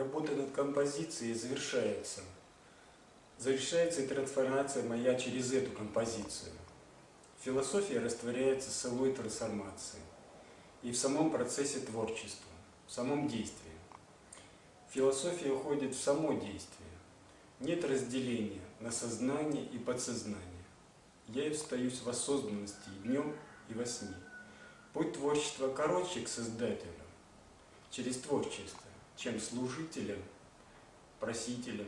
работа над композицией завершается. Завершается и трансформация моя через эту композицию. Философия растворяется самой трансформацией и в самом процессе творчества, в самом действии. Философия уходит в само действие. Нет разделения на сознание и подсознание. Я и встаюсь в осознанности и днем, и во сне. Путь творчества короче к Создателю, через творчество, чем служителем, просителем,